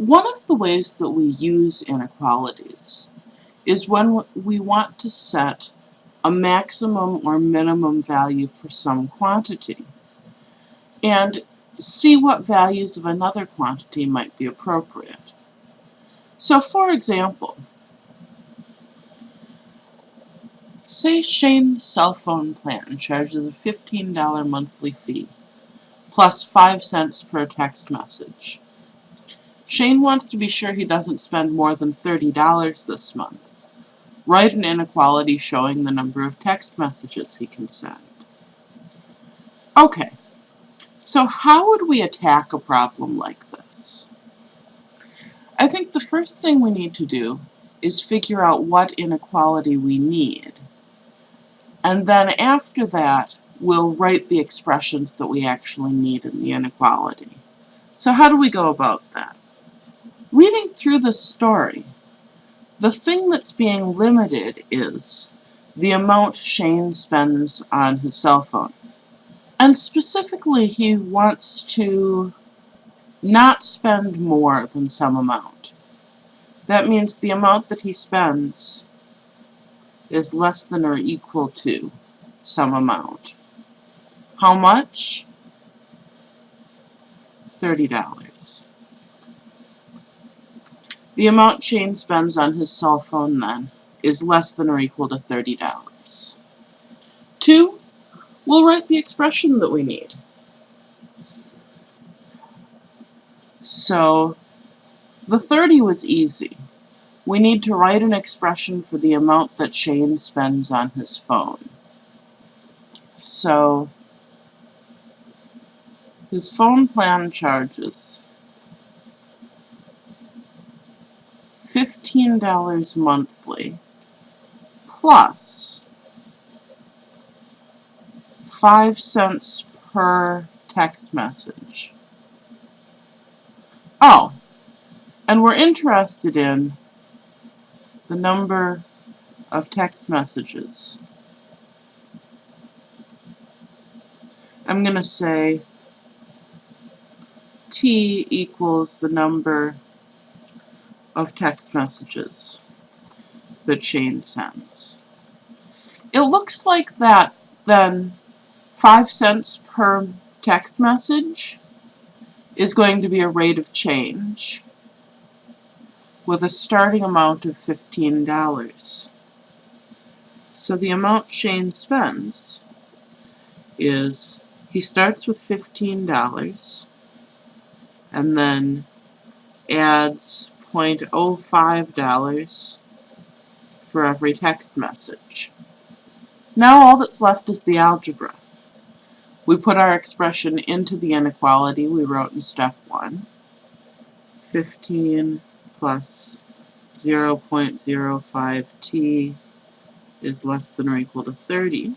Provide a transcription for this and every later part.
One of the ways that we use inequalities is when we want to set a maximum or minimum value for some quantity and see what values of another quantity might be appropriate. So for example, say Shane's cell phone plan charges a $15 monthly fee plus 5 cents per text message. Shane wants to be sure he doesn't spend more than $30 this month. Write an inequality showing the number of text messages he can send. Okay, so how would we attack a problem like this? I think the first thing we need to do is figure out what inequality we need. And then after that, we'll write the expressions that we actually need in the inequality. So how do we go about that? Reading through this story, the thing that's being limited is the amount Shane spends on his cell phone. And specifically, he wants to not spend more than some amount. That means the amount that he spends is less than or equal to some amount. How much? $30. The amount Shane spends on his cell phone then is less than or equal to $30. Two, we'll write the expression that we need. So the 30 was easy. We need to write an expression for the amount that Shane spends on his phone. So his phone plan charges $15 monthly plus 5 cents per text message. Oh, and we're interested in the number of text messages. I'm going to say T equals the number of text messages that Shane sends. It looks like that then 5 cents per text message is going to be a rate of change with a starting amount of $15. So the amount Shane spends is he starts with $15 and then adds $0.05 for every text message. Now all that's left is the algebra. We put our expression into the inequality we wrote in step 1. 15 plus 0.05t is less than or equal to 30.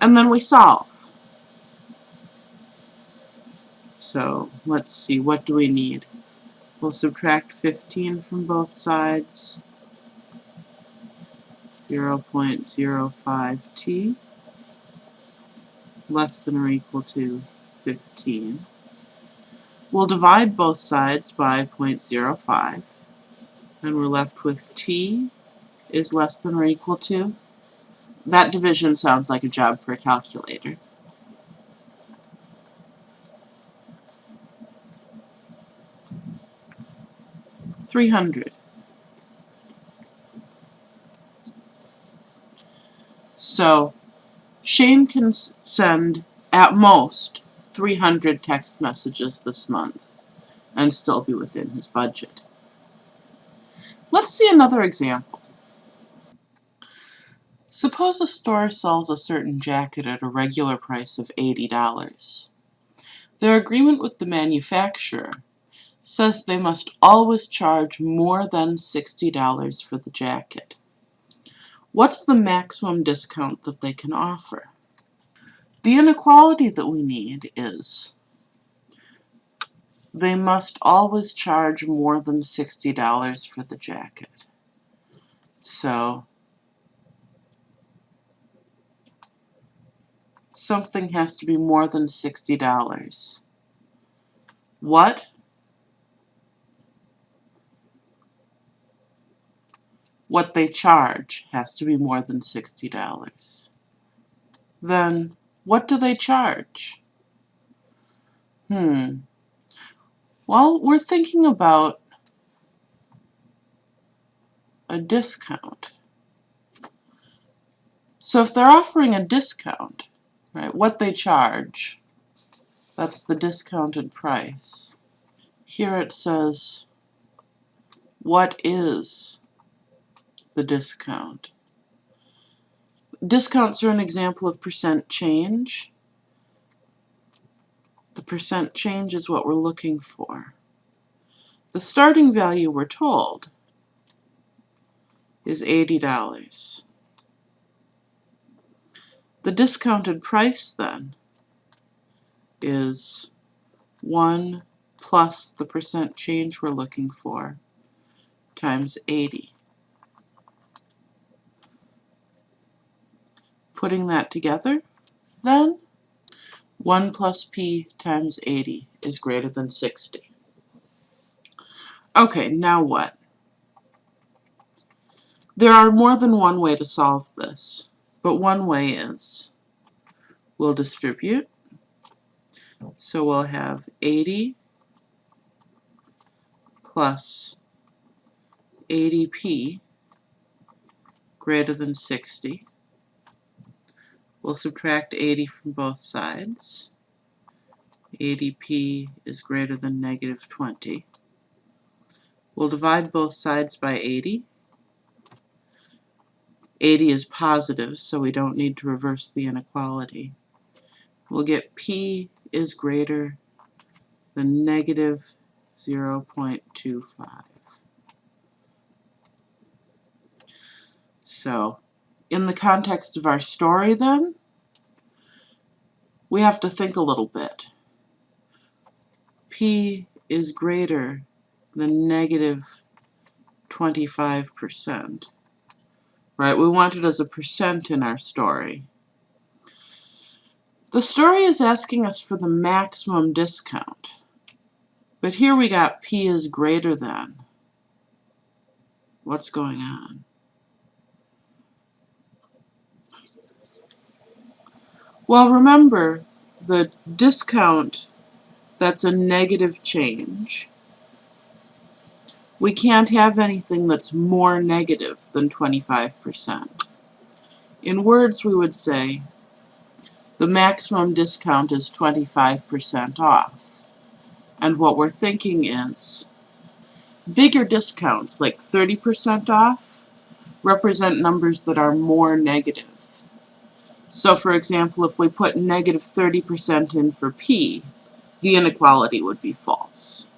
And then we solve. So let's see, what do we need? We'll subtract 15 from both sides. 0.05t less than or equal to 15. We'll divide both sides by 0.05 and we're left with t is less than or equal to. That division sounds like a job for a calculator. 300. So Shane can send at most 300 text messages this month and still be within his budget. Let's see another example. Suppose a store sells a certain jacket at a regular price of $80. Their agreement with the manufacturer says they must always charge more than $60 for the jacket. What's the maximum discount that they can offer? The inequality that we need is they must always charge more than $60 for the jacket. So something has to be more than $60. What? What they charge has to be more than $60. Then what do they charge? Hmm. Well, we're thinking about a discount. So if they're offering a discount, right, what they charge, that's the discounted price. Here it says, what is the discount? Discounts are an example of percent change. The percent change is what we're looking for. The starting value we're told is $80. The discounted price then is 1 plus the percent change we're looking for times 80. Putting that together, then 1 plus p times 80 is greater than 60. Okay, now what? There are more than one way to solve this, but one way is we'll distribute. So we'll have 80 plus 80p greater than 60. We'll subtract 80 from both sides. 80p is greater than negative 20. We'll divide both sides by 80. 80 is positive, so we don't need to reverse the inequality. We'll get p is greater than negative 0.25. So, in the context of our story then, we have to think a little bit. p is greater than negative 25% right? We want it as a percent in our story. The story is asking us for the maximum discount. But here we got P is greater than. What's going on? Well, remember, the discount that's a negative change we can't have anything that's more negative than 25%. In words, we would say the maximum discount is 25% off. And what we're thinking is bigger discounts, like 30% off, represent numbers that are more negative. So for example, if we put negative 30% in for P, the inequality would be false.